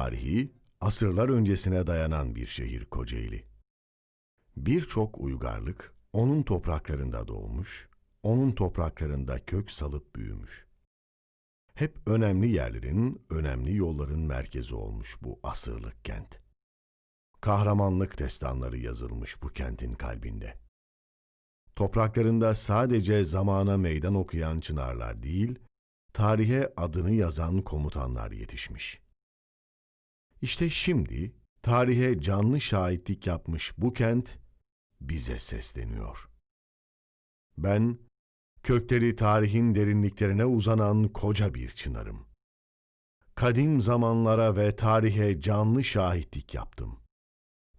tarihi asırlar öncesine dayanan bir şehir Kocaeli. Birçok uygarlık onun topraklarında doğmuş, onun topraklarında kök salıp büyümüş. Hep önemli yerlerin, önemli yolların merkezi olmuş bu asırlık kent. Kahramanlık destanları yazılmış bu kentin kalbinde. Topraklarında sadece zamana meydan okuyan çınarlar değil, tarihe adını yazan komutanlar yetişmiş. İşte şimdi tarihe canlı şahitlik yapmış bu kent bize sesleniyor. Ben kökleri tarihin derinliklerine uzanan koca bir çınarım. Kadim zamanlara ve tarihe canlı şahitlik yaptım.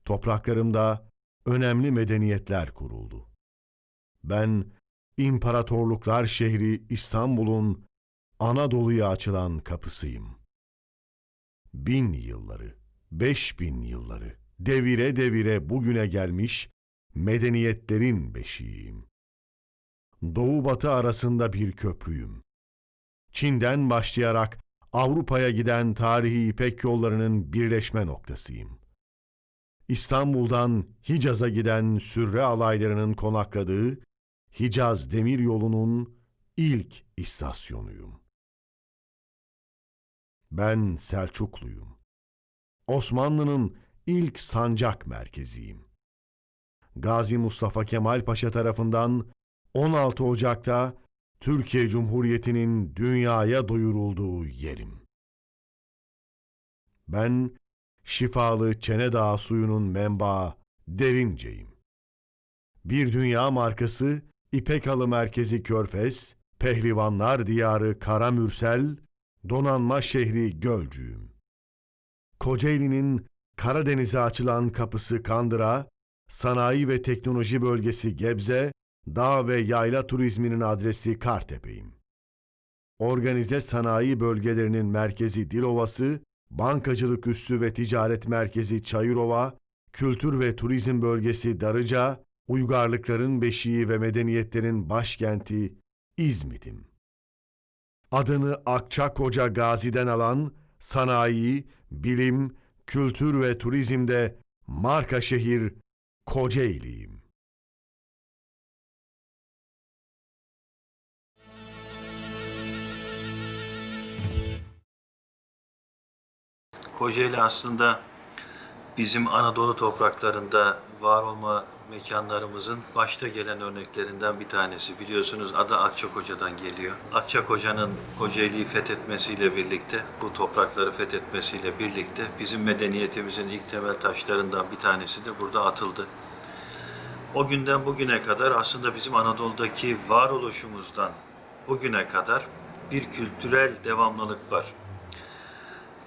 Topraklarımda önemli medeniyetler kuruldu. Ben imparatorluklar şehri İstanbul'un Anadolu'ya açılan kapısıyım. Bin yılları, beş bin yılları, devire devire bugüne gelmiş medeniyetlerin beşiğiyim. Doğu batı arasında bir köprüyüm. Çin'den başlayarak Avrupa'ya giden tarihi İpek yollarının birleşme noktasıyım. İstanbul'dan Hicaz'a giden sürre alaylarının konakladığı Hicaz Demir Yolu'nun ilk istasyonuyum. Ben Selçukluyum. Osmanlı'nın ilk sancak merkeziyim. Gazi Mustafa Kemal Paşa tarafından 16 Ocak'ta Türkiye Cumhuriyeti'nin dünyaya duyurulduğu yerim. Ben şifalı Çenedağ suyunun menbaı Derince'yim. Bir dünya markası İpek Merkezi Körfez, Pehlivanlar Diyarı Karamürsel, Donanma Şehri Gölcüğüm. Kocaeli'nin Karadeniz'e açılan kapısı Kandıra, Sanayi ve Teknoloji Bölgesi Gebze, dağ ve yayla turizminin adresi Kartepe'yim. Organize sanayi bölgelerinin merkezi Dilovası, bankacılık üssü ve ticaret merkezi Çayırova, kültür ve turizm bölgesi Darıca, uygarlıkların beşiği ve medeniyetlerin başkenti İzmit'im. Adını Akçakoca Gazi'den alan sanayi, bilim, kültür ve turizmde marka şehir Kocaeli'yim. Kocaeli aslında bizim Anadolu topraklarında var olma mekanlarımızın başta gelen örneklerinden bir tanesi. Biliyorsunuz adı Akçakoca'dan geliyor. Akçakoca'nın Kocaeli'yi fethetmesiyle birlikte, bu toprakları fethetmesiyle birlikte bizim medeniyetimizin ilk temel taşlarından bir tanesi de burada atıldı. O günden bugüne kadar aslında bizim Anadolu'daki varoluşumuzdan bugüne kadar bir kültürel devamlılık var.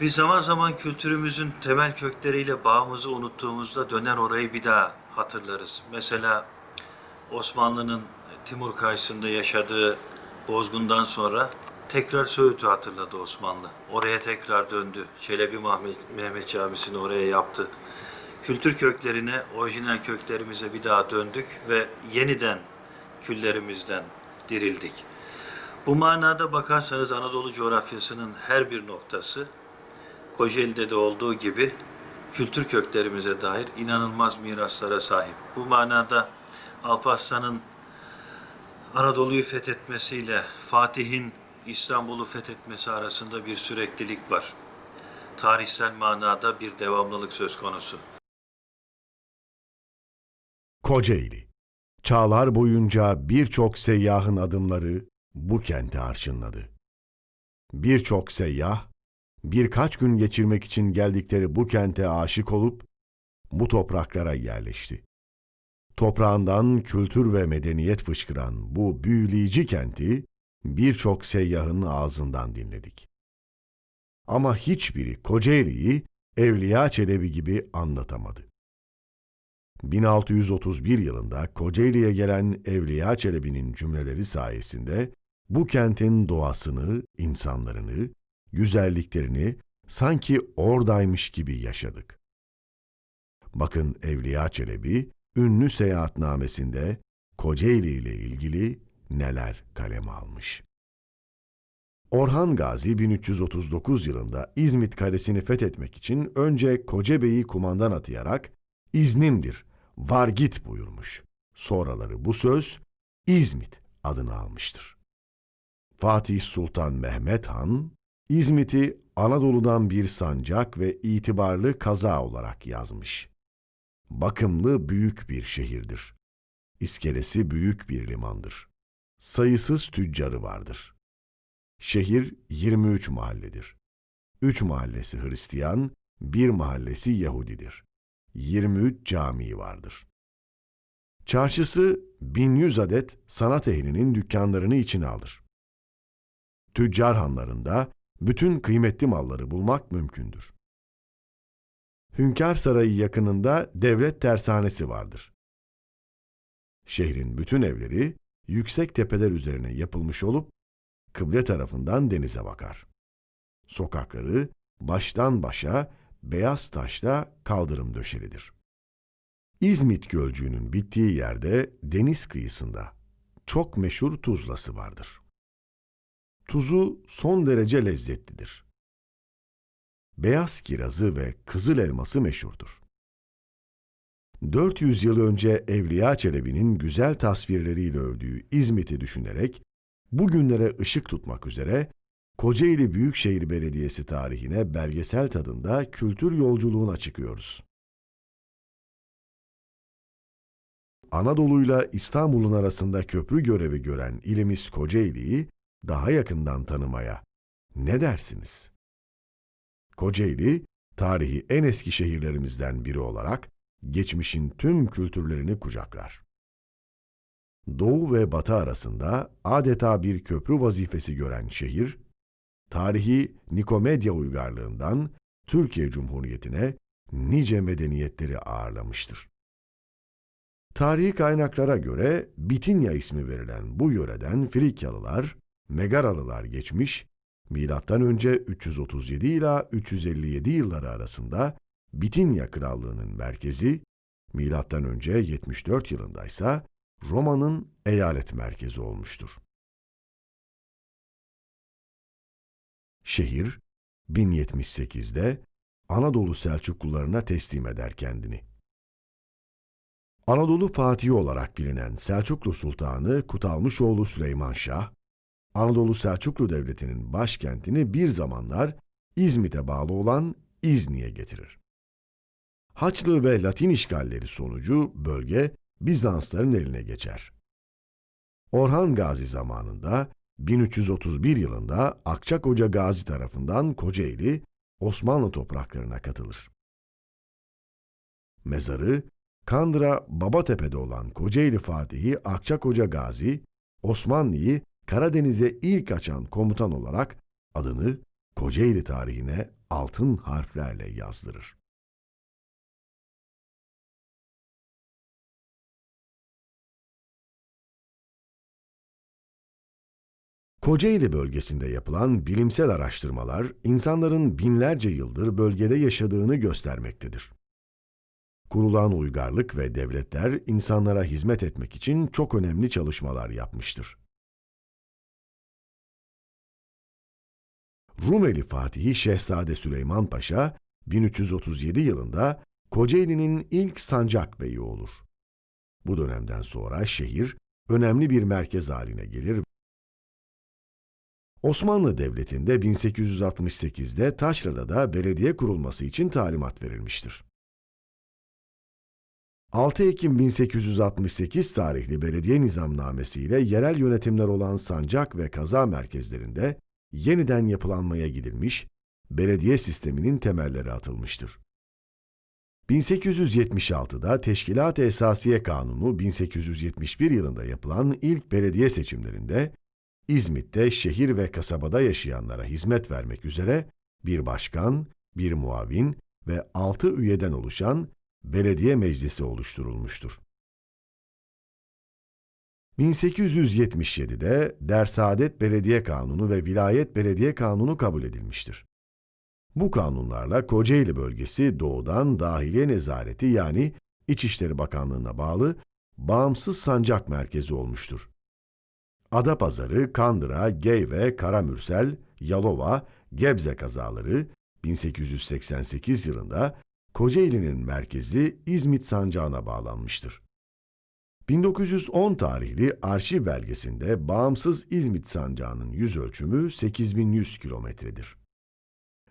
Biz zaman zaman kültürümüzün temel kökleriyle bağımızı unuttuğumuzda döner orayı bir daha hatırlarız. Mesela Osmanlı'nın Timur karşısında yaşadığı bozgundan sonra tekrar Söğüt'ü hatırladı Osmanlı. Oraya tekrar döndü. Çelebi Mehmet, Mehmet Camisi'ni oraya yaptı. Kültür köklerine, orijinal köklerimize bir daha döndük ve yeniden küllerimizden dirildik. Bu manada bakarsanız Anadolu coğrafyasının her bir noktası Kocaeli'de de olduğu gibi kültür köklerimize dair inanılmaz miraslara sahip. Bu manada Alparslan'ın Anadolu'yu fethetmesiyle Fatih'in İstanbul'u fethetmesi arasında bir süreklilik var. Tarihsel manada bir devamlılık söz konusu. Kocaeli. Çağlar boyunca birçok seyyahın adımları bu kente arşınladı. Birçok seyyah birkaç gün geçirmek için geldikleri bu kente aşık olup bu topraklara yerleşti. Toprağından kültür ve medeniyet fışkıran bu büyüleyici kenti birçok seyyahın ağzından dinledik. Ama hiçbiri Kocaeli'yi Evliya Çelebi gibi anlatamadı. 1631 yılında Kocaeli'ye gelen Evliya Çelebi'nin cümleleri sayesinde bu kentin doğasını, insanlarını, güzelliklerini sanki oradaymış gibi yaşadık. Bakın Evliya Çelebi, ünlü seyahatnamesinde Kocaeli ile ilgili neler kaleme almış. Orhan Gazi 1339 yılında İzmit Kalesi'ni fethetmek için önce Kocabeyi kumandan atayarak iznimdir, var git buyurmuş. Sonraları bu söz İzmit adını almıştır. Fatih Sultan Mehmet Han, İzmit'i Anadolu'dan bir sancak ve itibarlı kaza olarak yazmış. Bakımlı büyük bir şehirdir. İskelesi büyük bir limandır. Sayısız tüccarı vardır. Şehir 23 mahalledir. 3 mahallesi Hristiyan, bir mahallesi Yahudidir. 23 camii vardır. Çarşısı 1100 adet sanat ehlinin dükkanlarını içine alır. Tüccar hanlarında bütün kıymetli malları bulmak mümkündür. Hünkâr Sarayı yakınında devlet tersanesi vardır. Şehrin bütün evleri yüksek tepeler üzerine yapılmış olup kıble tarafından denize bakar. Sokakları baştan başa beyaz taşla kaldırım döşelidir. İzmit Gölcüğü'nün bittiği yerde deniz kıyısında çok meşhur tuzlası vardır. Tuzu son derece lezzetlidir. Beyaz kirazı ve kızıl elması meşhurdur. 400 yıl önce Evliya Çelebi'nin güzel tasvirleriyle övdüğü İzmit'i düşünerek bugünlere ışık tutmak üzere Kocaeli Büyükşehir Belediyesi tarihine belgesel tadında kültür yolculuğuna çıkıyoruz. Anadolu'yla İstanbul'un arasında köprü görevi gören ilimiz Kocaeli'yi daha yakından tanımaya ne dersiniz? Kocaeli, tarihi en eski şehirlerimizden biri olarak geçmişin tüm kültürlerini kucaklar. Doğu ve Batı arasında adeta bir köprü vazifesi gören şehir, tarihi Nikomedya uygarlığından Türkiye Cumhuriyeti'ne nice medeniyetleri ağırlamıştır. Tarihi kaynaklara göre Bitinya ismi verilen bu yöreden Frikyalılar, Megaralılar geçmiş, önce 337 ila 357 yılları arasında Bitinya Krallığı'nın merkezi, önce 74 yılındaysa Roma'nın eyalet merkezi olmuştur. Şehir 1078'de Anadolu Selçuklularına teslim eder kendini. Anadolu Fatihi olarak bilinen Selçuklu Sultanı Kutalmışoğlu Süleyman Şah, Anadolu Selçuklu Devleti'nin başkentini bir zamanlar İzmit'e bağlı olan İzni'ye getirir. Haçlı ve Latin işgalleri sonucu bölge Bizansların eline geçer. Orhan Gazi zamanında 1331 yılında Akçakoca Gazi tarafından Kocaeli Osmanlı topraklarına katılır. Mezarı Kandıra Babatepe'de olan Kocaeli Fatihi Akçakoca Gazi, Osmanlı'yı Karadeniz'e ilk açan komutan olarak adını Kocaeli tarihine altın harflerle yazdırır. Kocaeli bölgesinde yapılan bilimsel araştırmalar insanların binlerce yıldır bölgede yaşadığını göstermektedir. Kurulan uygarlık ve devletler insanlara hizmet etmek için çok önemli çalışmalar yapmıştır. Rumeli Fatihi Şehzade Süleyman Paşa 1337 yılında Kocaeli'nin ilk sancak beyi olur. Bu dönemden sonra şehir önemli bir merkez haline gelir. Osmanlı Devleti'nde 1868'de Taşra'da belediye kurulması için talimat verilmiştir. 6 Ekim 1868 tarihli belediye nizamnamesi ile yerel yönetimler olan sancak ve kaza merkezlerinde yeniden yapılanmaya gidilmiş, belediye sisteminin temelleri atılmıştır. 1876'da Teşkilat-ı Esasiye Kanunu 1871 yılında yapılan ilk belediye seçimlerinde İzmit'te şehir ve kasabada yaşayanlara hizmet vermek üzere bir başkan, bir muavin ve altı üyeden oluşan belediye meclisi oluşturulmuştur. 1877'de Dersaadet Belediye Kanunu ve Vilayet Belediye Kanunu kabul edilmiştir. Bu kanunlarla Kocaeli bölgesi doğudan dahiliye nezareti yani İçişleri Bakanlığı'na bağlı bağımsız sancak merkezi olmuştur. Adapazarı, Kandıra, Geyve, Karamürsel, Yalova, Gebze kazaları 1888 yılında Kocaeli'nin merkezi İzmit sancağına bağlanmıştır. 1910 tarihli arşiv belgesinde bağımsız İzmit sancağının yüz ölçümü 8100 kilometredir.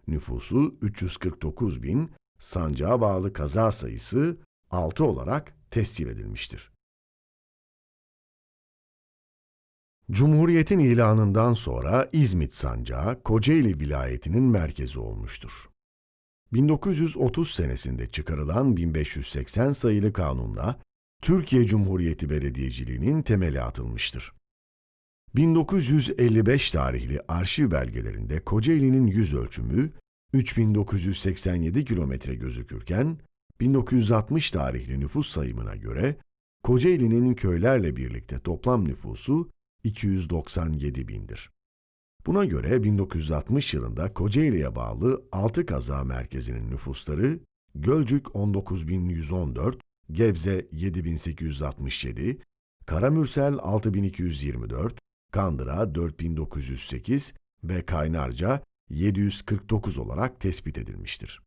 Nüfusu 349 bin, sancağa bağlı kaza sayısı 6 olarak tescil edilmiştir. Cumhuriyetin ilanından sonra İzmit sancağı Kocaeli vilayetinin merkezi olmuştur. 1930 senesinde çıkarılan 1580 sayılı kanunla Türkiye Cumhuriyeti Belediyeciliğinin temeli atılmıştır. 1955 tarihli arşiv belgelerinde Kocaeli'nin yüz ölçümü 3987 kilometre gözükürken, 1960 tarihli nüfus sayımına göre Kocaeli'nin köylerle birlikte toplam nüfusu 297 bindir. Buna göre 1960 yılında Kocaeli'ye bağlı 6 kaza merkezinin nüfusları Gölcük 19114, Gebze 7867, Karamürsel 6224, Kandıra 4908 ve Kaynarca 749 olarak tespit edilmiştir.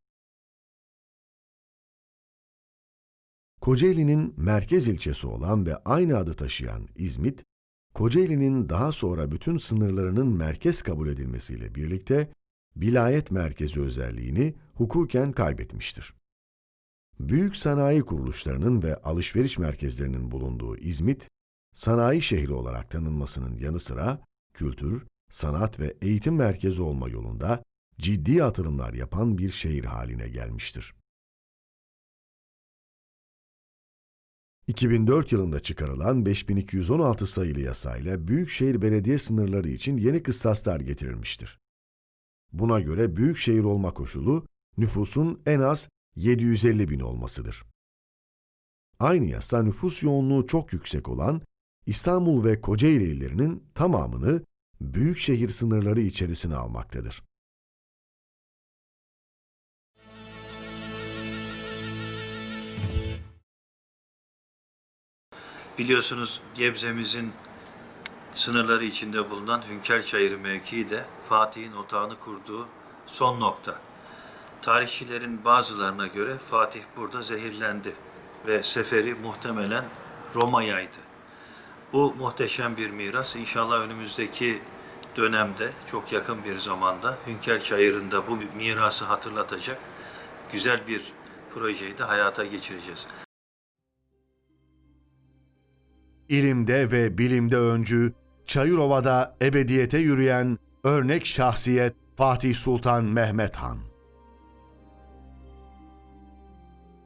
Kocaeli'nin merkez ilçesi olan ve aynı adı taşıyan İzmit, Kocaeli'nin daha sonra bütün sınırlarının merkez kabul edilmesiyle birlikte vilayet merkezi özelliğini hukuken kaybetmiştir. Büyük sanayi kuruluşlarının ve alışveriş merkezlerinin bulunduğu İzmit, sanayi şehri olarak tanınmasının yanı sıra kültür, sanat ve eğitim merkezi olma yolunda ciddi atılımlar yapan bir şehir haline gelmiştir. 2004 yılında çıkarılan 5216 sayılı yasayla Büyükşehir Belediye sınırları için yeni kıstaslar getirilmiştir. Buna göre büyükşehir olma koşulu nüfusun en az 750 bin olmasıdır. Aynı yasa nüfus yoğunluğu çok yüksek olan İstanbul ve Kocaeli illerinin tamamını büyükşehir sınırları içerisine almaktadır. Biliyorsunuz Gebze'mizin sınırları içinde bulunan Hünkârçayırı mevkii de Fatih'in otağını kurduğu son nokta. Tarihçilerin bazılarına göre Fatih burada zehirlendi ve seferi muhtemelen Roma'yaydı. Bu muhteşem bir miras inşallah önümüzdeki dönemde çok yakın bir zamanda Hünkârçayırı'nda bu mirası hatırlatacak güzel bir projeyi de hayata geçireceğiz. İlimde ve bilimde öncü, Çayırova'da ebediyete yürüyen örnek şahsiyet Fatih Sultan Mehmet Han.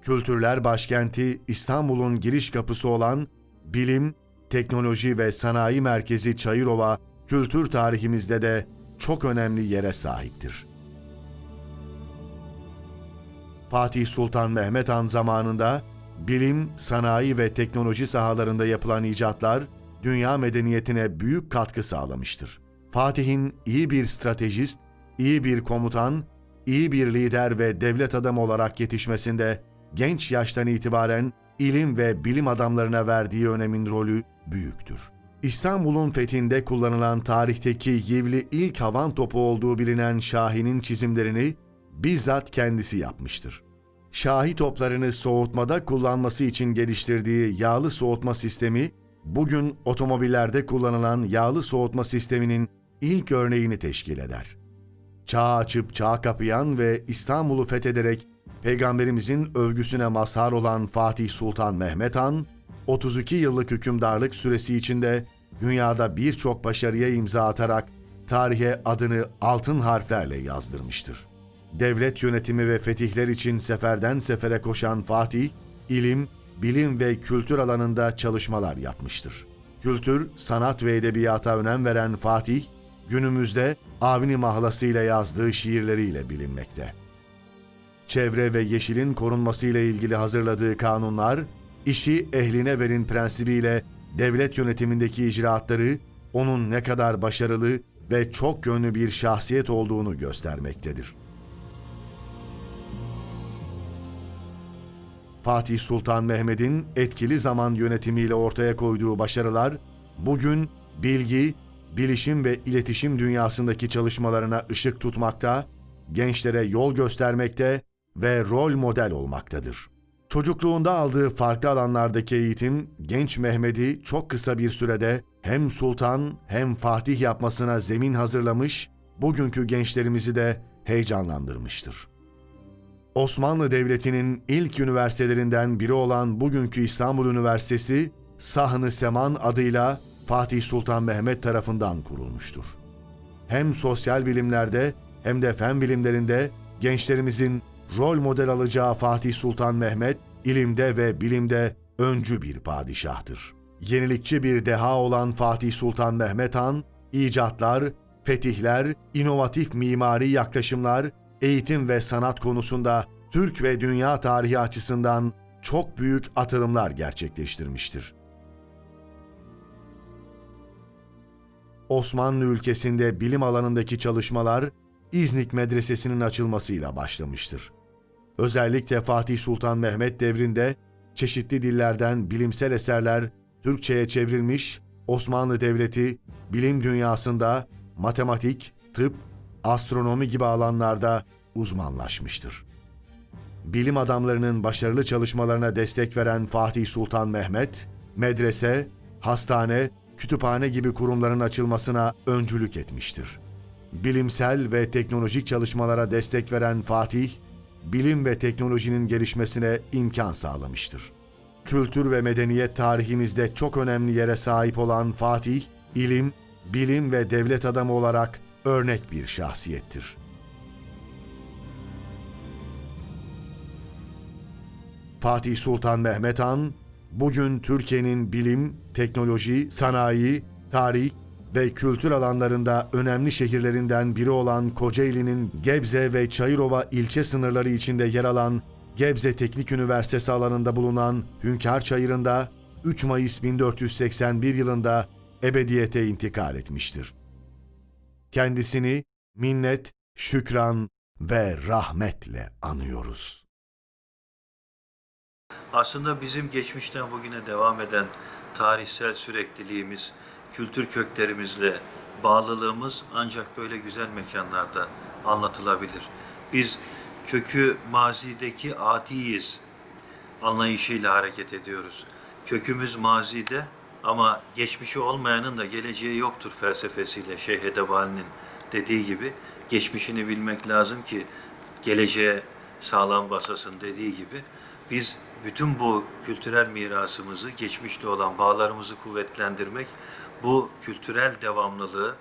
Kültürler başkenti İstanbul'un giriş kapısı olan bilim, teknoloji ve sanayi merkezi Çayırova, kültür tarihimizde de çok önemli yere sahiptir. Fatih Sultan Mehmet Han zamanında bilim, sanayi ve teknoloji sahalarında yapılan icatlar dünya medeniyetine büyük katkı sağlamıştır. Fatih'in iyi bir stratejist, iyi bir komutan, iyi bir lider ve devlet adamı olarak yetişmesinde genç yaştan itibaren ilim ve bilim adamlarına verdiği önemin rolü büyüktür. İstanbul'un fethinde kullanılan tarihteki yivli ilk havan topu olduğu bilinen Şahin'in çizimlerini bizzat kendisi yapmıştır. Şahi toplarını soğutmada kullanması için geliştirdiği yağlı soğutma sistemi, bugün otomobillerde kullanılan yağlı soğutma sisteminin ilk örneğini teşkil eder. Çağ açıp çağ kapayan ve İstanbul'u fethederek Peygamberimizin övgüsüne mazhar olan Fatih Sultan Mehmet Han, 32 yıllık hükümdarlık süresi içinde dünyada birçok başarıya imza atarak tarihe adını altın harflerle yazdırmıştır. Devlet yönetimi ve fetihler için seferden sefere koşan Fatih, ilim, bilim ve kültür alanında çalışmalar yapmıştır. Kültür, sanat ve edebiyata önem veren Fatih, günümüzde Avni Mahlası ile yazdığı şiirleriyle bilinmekte. Çevre ve yeşilin korunması ile ilgili hazırladığı kanunlar, işi ehline verin prensibiyle devlet yönetimindeki icraatları onun ne kadar başarılı ve çok yönlü bir şahsiyet olduğunu göstermektedir. Fatih Sultan Mehmet'in etkili zaman yönetimiyle ortaya koyduğu başarılar, bugün bilgi, bilişim ve iletişim dünyasındaki çalışmalarına ışık tutmakta, gençlere yol göstermekte ve rol model olmaktadır. Çocukluğunda aldığı farklı alanlardaki eğitim, genç Mehmet'i çok kısa bir sürede hem sultan hem fatih yapmasına zemin hazırlamış, bugünkü gençlerimizi de heyecanlandırmıştır. Osmanlı Devleti'nin ilk üniversitelerinden biri olan bugünkü İstanbul Üniversitesi, Sahn-ı Seman adıyla Fatih Sultan Mehmet tarafından kurulmuştur. Hem sosyal bilimlerde hem de fen bilimlerinde gençlerimizin rol model alacağı Fatih Sultan Mehmet, ilimde ve bilimde öncü bir padişahtır. Yenilikçi bir deha olan Fatih Sultan Mehmet Han, icatlar, fetihler, inovatif mimari yaklaşımlar, eğitim ve sanat konusunda Türk ve dünya tarihi açısından çok büyük atılımlar gerçekleştirmiştir. Osmanlı ülkesinde bilim alanındaki çalışmalar İznik Medresesi'nin açılmasıyla başlamıştır. Özellikle Fatih Sultan Mehmet devrinde çeşitli dillerden bilimsel eserler Türkçe'ye çevrilmiş, Osmanlı Devleti bilim dünyasında matematik, tıp, astronomi gibi alanlarda uzmanlaşmıştır. Bilim adamlarının başarılı çalışmalarına destek veren Fatih Sultan Mehmet, medrese, hastane, kütüphane gibi kurumların açılmasına öncülük etmiştir. Bilimsel ve teknolojik çalışmalara destek veren Fatih, bilim ve teknolojinin gelişmesine imkan sağlamıştır. Kültür ve medeniyet tarihimizde çok önemli yere sahip olan Fatih, ilim, bilim ve devlet adamı olarak örnek bir şahsiyettir. Fatih Sultan Mehmet Han, bugün Türkiye'nin bilim, teknoloji, sanayi, tarih ve kültür alanlarında önemli şehirlerinden biri olan Kocaeli'nin Gebze ve Çayırova ilçe sınırları içinde yer alan Gebze Teknik Üniversitesi alanında bulunan Hünkar Çayırı'nda 3 Mayıs 1481 yılında ebediyete intikal etmiştir. Kendisini minnet, şükran ve rahmetle anıyoruz. Aslında bizim geçmişten bugüne devam eden tarihsel sürekliliğimiz, kültür köklerimizle bağlılığımız ancak böyle güzel mekanlarda anlatılabilir. Biz kökü mazideki adiyiz anlayışıyla hareket ediyoruz. Kökümüz mazide ama geçmişi olmayanın da geleceği yoktur felsefesiyle Şeyh Edebali'nin dediği gibi geçmişini bilmek lazım ki geleceğe sağlam basasın dediği gibi biz bütün bu kültürel mirasımızı, geçmişle olan bağlarımızı kuvvetlendirmek, bu kültürel devamlılığı,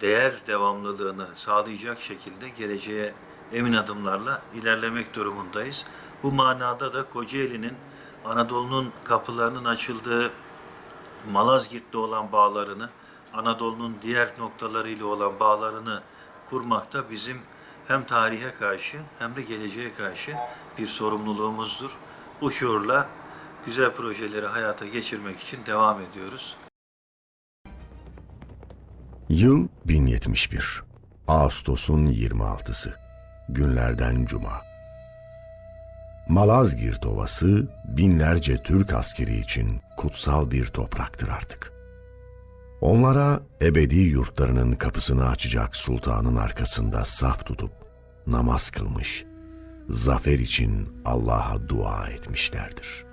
değer devamlılığını sağlayacak şekilde geleceğe emin adımlarla ilerlemek durumundayız. Bu manada da Kocaeli'nin Anadolu'nun kapılarının açıldığı Malazgirt'te olan bağlarını, Anadolu'nun diğer noktalarıyla olan bağlarını kurmakta bizim hem tarihe karşı hem de geleceğe karşı bir sorumluluğumuzdur. Bu şuurla güzel projeleri hayata geçirmek için devam ediyoruz. Yıl 1071. Ağustos'un 26'sı. Günlerden cuma. Malazgirt Ovası binlerce Türk askeri için kutsal bir topraktır artık. Onlara ebedi yurtlarının kapısını açacak sultanın arkasında saf tutup namaz kılmış, zafer için Allah'a dua etmişlerdir.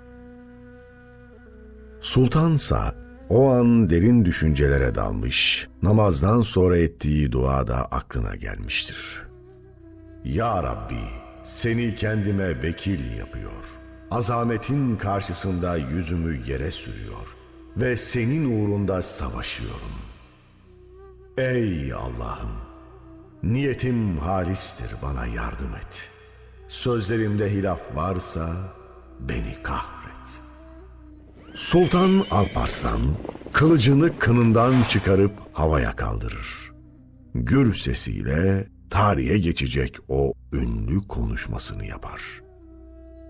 Sultansa o an derin düşüncelere dalmış, namazdan sonra ettiği dua da aklına gelmiştir. Ya Rabbi, seni kendime vekil yapıyor. Azametin karşısında yüzümü yere sürüyor ve senin uğrunda savaşıyorum. Ey Allah'ım, niyetim halistir bana yardım et. Sözlerimde hilaf varsa beni kahret. Sultan Alparslan kılıcını kınından çıkarıp havaya kaldırır. Gür sesiyle tarihe geçecek o ünlü konuşmasını yapar.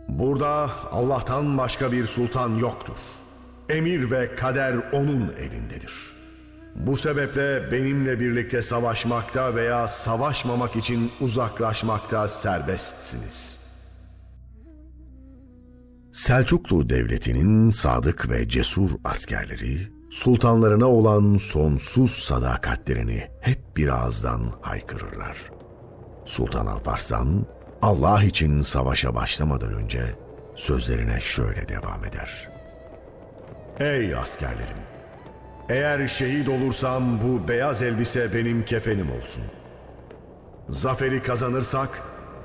Burada Allah'tan başka bir sultan yoktur. Emir ve kader onun elindedir. Bu sebeple benimle birlikte savaşmakta veya savaşmamak için uzaklaşmakta serbestsiniz. Selçuklu Devleti'nin sadık ve cesur askerleri sultanlarına olan sonsuz sadakatlerini hep bir ağızdan haykırırlar. Sultan Alparslan, Allah için savaşa başlamadan önce sözlerine şöyle devam eder. Ey askerlerim! Eğer şehit olursam bu beyaz elbise benim kefenim olsun. Zaferi kazanırsak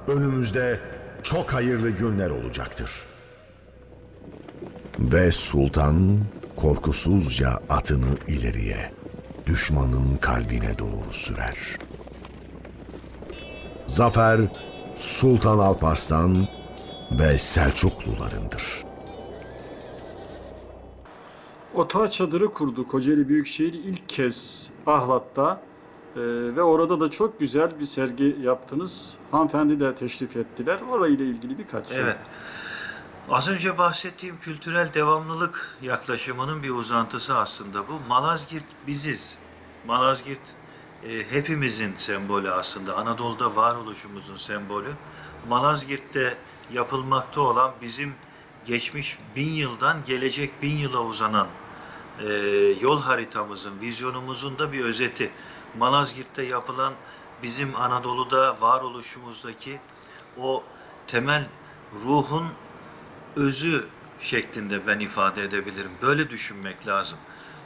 önümüzde çok hayırlı günler olacaktır. Ve sultan korkusuzca atını ileriye, düşmanın kalbine doğru sürer. Zafer Sultan Alparslan ve Selçuklularındır. Otağı çadırı kurdu Kocaeli Büyükşehir ilk kez Ahlat'ta Ee, ve orada da çok güzel bir sergi yaptınız. Hanımefendi de teşrif ettiler. Orayla ilgili birkaç soru. Evet. Az önce bahsettiğim kültürel devamlılık yaklaşımının bir uzantısı aslında bu. Malazgirt biziz. Malazgirt e, hepimizin sembolü aslında. Anadolu'da varoluşumuzun sembolü. Malazgirt'te yapılmakta olan bizim geçmiş bin yıldan gelecek bin yıla uzanan e, yol haritamızın, vizyonumuzun da bir özeti. Malazgirt'te yapılan bizim Anadolu'da varoluşumuzdaki o temel ruhun özü şeklinde ben ifade edebilirim. Böyle düşünmek lazım.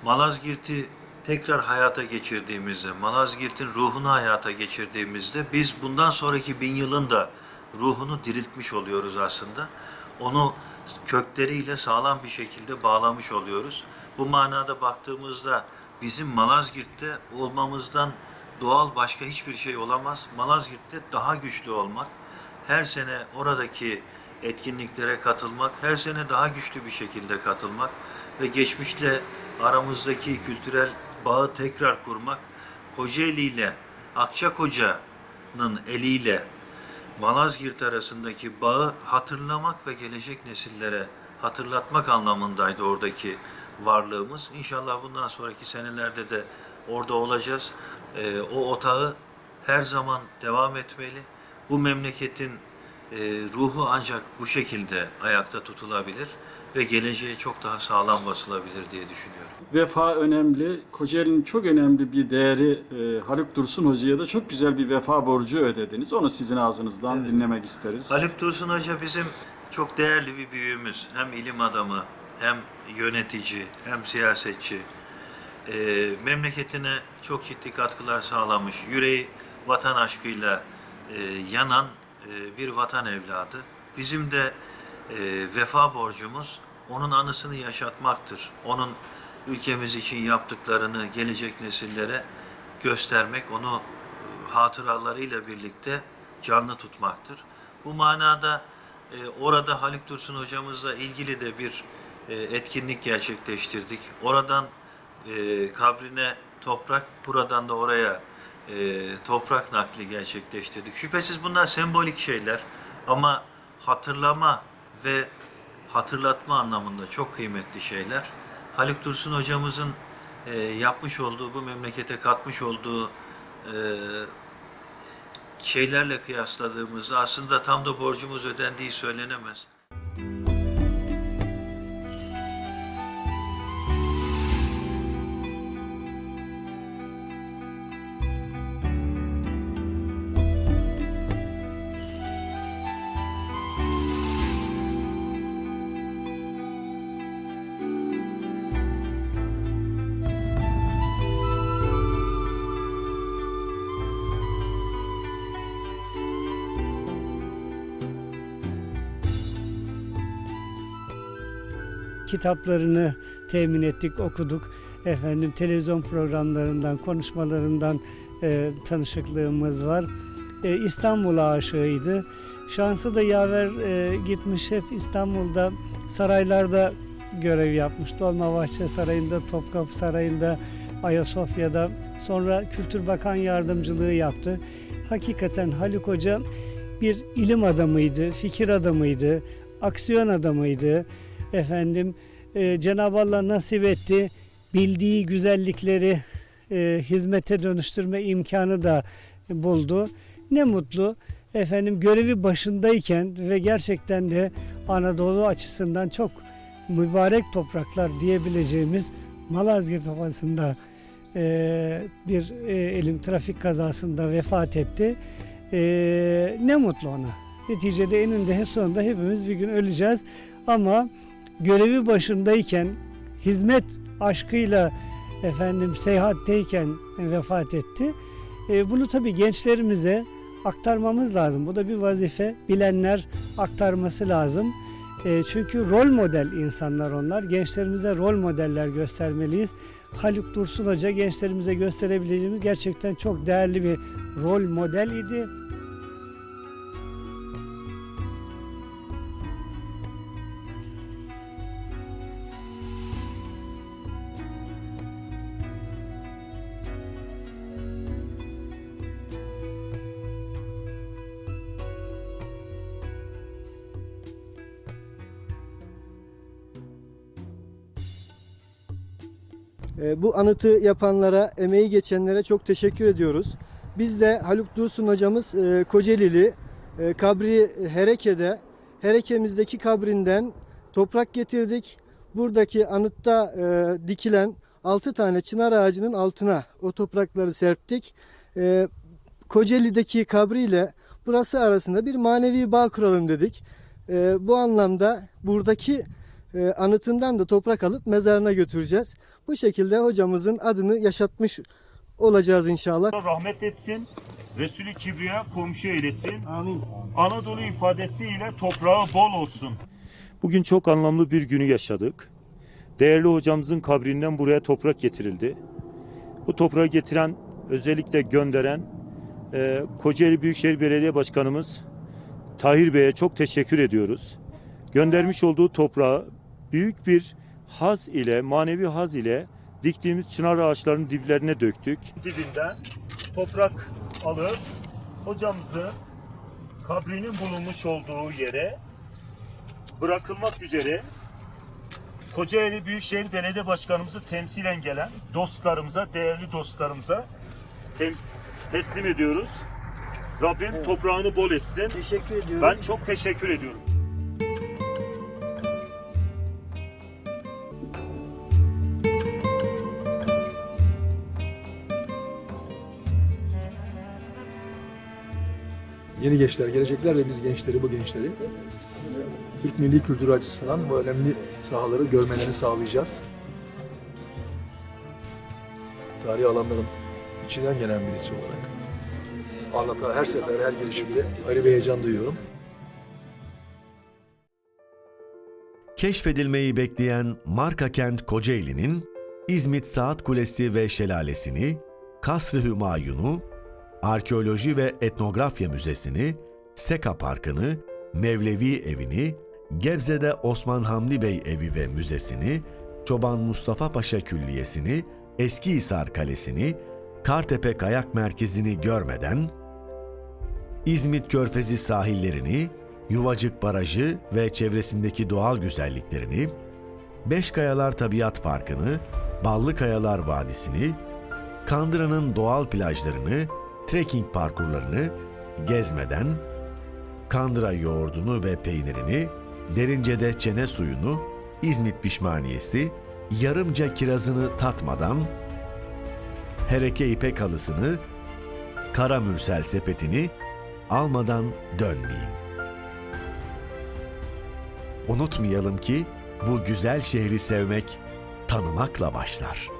Malazgirt'i tekrar hayata geçirdiğimizde, Malazgirt'in ruhunu hayata geçirdiğimizde biz bundan sonraki bin yılın da ruhunu diriltmiş oluyoruz aslında. Onu kökleriyle sağlam bir şekilde bağlamış oluyoruz. Bu manada baktığımızda bizim Malazgirt'te olmamızdan doğal başka hiçbir şey olamaz. Malazgirt'te daha güçlü olmak, her sene oradaki etkinliklere katılmak, her sene daha güçlü bir şekilde katılmak ve geçmişle aramızdaki kültürel bağı tekrar kurmak, Kocaeli ile Akçakoca'nın eliyle Malazgirt arasındaki bağı hatırlamak ve gelecek nesillere hatırlatmak anlamındaydı oradaki varlığımız. İnşallah bundan sonraki senelerde de orada olacağız. Ee, o otağı her zaman devam etmeli. Bu memleketin e, ruhu ancak bu şekilde ayakta tutulabilir ve geleceğe çok daha sağlam basılabilir diye düşünüyorum. Vefa önemli. Kocaeli'nin çok önemli bir değeri e, Haluk Dursun Hoca'ya da çok güzel bir vefa borcu ödediniz. Onu sizin ağzınızdan dinlemek isteriz. Haluk Dursun Hoca bizim çok değerli bir büyüğümüz. Hem ilim adamı, hem yönetici, hem siyasetçi. Ee, memleketine çok ciddi katkılar sağlamış. Yüreği vatan aşkıyla e, yanan e, bir vatan evladı. Bizim de e, vefa borcumuz onun anısını yaşatmaktır. Onun ülkemiz için yaptıklarını gelecek nesillere göstermek, onu e, hatıralarıyla birlikte canlı tutmaktır. Bu manada e, orada Haluk Dursun hocamızla ilgili de bir e, etkinlik gerçekleştirdik. Oradan e, kabrine toprak, buradan da oraya e, toprak nakli gerçekleştirdik. Şüphesiz bunlar sembolik şeyler ama hatırlama ve hatırlatma anlamında çok kıymetli şeyler. Haluk Dursun hocamızın e, yapmış olduğu, bu memlekete katmış olduğu e, şeylerle kıyasladığımızda aslında tam da borcumuz ödendiği söylenemez. Kitaplarını temin ettik, okuduk. Efendim televizyon programlarından, konuşmalarından e, tanışıklığımız var. E, İstanbul aşığıydı. Şansı da yaver e, gitmiş hep İstanbul'da saraylarda görev yapmış. Dolmabahçe Sarayı'nda, Topkapı Sarayı'nda, Ayasofya'da. Sonra Kültür Bakan Yardımcılığı yaptı. Hakikaten Haluk Hoca bir ilim adamıydı, fikir adamıydı, aksiyon adamıydı efendim e, Cenab-ı Allah nasip etti bildiği güzellikleri e, hizmete dönüştürme imkanı da buldu. Ne mutlu efendim görevi başındayken ve gerçekten de Anadolu açısından çok mübarek topraklar diyebileceğimiz Malazgirt Ovası'nda e, bir e, elim trafik kazasında vefat etti. E, ne mutlu ona. Neticede eninde sonunda hepimiz bir gün öleceğiz ama görevi başındayken hizmet aşkıyla efendim seyahatteyken vefat etti. E, bunu tabii gençlerimize aktarmamız lazım. Bu da bir vazife. Bilenler aktarması lazım. E, çünkü rol model insanlar onlar. Gençlerimize rol modeller göstermeliyiz. Haluk Dursun Hoca gençlerimize gösterebileceğimiz gerçekten çok değerli bir rol model idi. Bu anıtı yapanlara, emeği geçenlere çok teşekkür ediyoruz. Biz de Haluk Dursun hocamız e, Kocaelili e, kabri Hereke'de Hereke'mizdeki kabrinden toprak getirdik. Buradaki anıtta e, dikilen 6 tane çınar ağacının altına o toprakları serptik. Kocaeli'deki kabriyle burası arasında bir manevi bağ kuralım dedik. Bu anlamda buradaki e, anıtından da toprak alıp mezarına götüreceğiz. Bu şekilde hocamızın adını yaşatmış olacağız inşallah. rahmet etsin. Resulü Kibriya komşu eylesin. Amin. Anadolu ifadesiyle toprağı bol olsun. Bugün çok anlamlı bir günü yaşadık. Değerli hocamızın kabrinden buraya toprak getirildi. Bu toprağı getiren, özellikle gönderen e, Kocaeli Büyükşehir Belediye Başkanımız Tahir Bey'e çok teşekkür ediyoruz. Göndermiş olduğu toprağı büyük bir haz ile, manevi haz ile diktiğimiz çınar ağaçlarının diplerine döktük. Dibinden toprak alıp hocamızın kabrinin bulunmuş olduğu yere bırakılmak üzere Kocaeli Büyükşehir Belediye Başkanımızı temsilen gelen dostlarımıza, değerli dostlarımıza teslim ediyoruz. Rabbim toprağını bol etsin. Teşekkür ediyorum. Ben çok teşekkür ediyorum. Yeni gençler gelecekler ve biz gençleri, bu gençleri Türk milli kültürü açısından bu önemli sahaları görmelerini sağlayacağız. Tarihi alanların içinden gelen birisi olarak anlata her sefer, her girişimde ayrı bir heyecan duyuyorum. Keşfedilmeyi bekleyen marka kent Kocaeli'nin İzmit Saat Kulesi ve Şelalesini, Kasr-ı Hümayun'u, Arkeoloji ve Etnografya Müzesi'ni, Seka Parkı'nı, Mevlevi Evi'ni, Gebze'de Osman Hamdi Bey Evi ve Müzesi'ni, Çoban Mustafa Paşa Külliyesi'ni, Eskihisar Kalesi'ni, Kartepe Kayak Merkezi'ni görmeden, İzmit Körfezi sahillerini, Yuvacık Barajı ve çevresindeki doğal güzelliklerini, Beşkayalar Tabiat Parkı'nı, Ballı Kayalar Vadisi'ni, Kandıra'nın doğal plajlarını, trekking parkurlarını gezmeden, Kandıra yoğurdunu ve peynirini, Derince'de çene suyunu, İzmit pişmaniyesi, yarımca kirazını tatmadan, Hereke ipek halısını, Kara Mürsel sepetini almadan dönmeyin. Unutmayalım ki bu güzel şehri sevmek tanımakla başlar.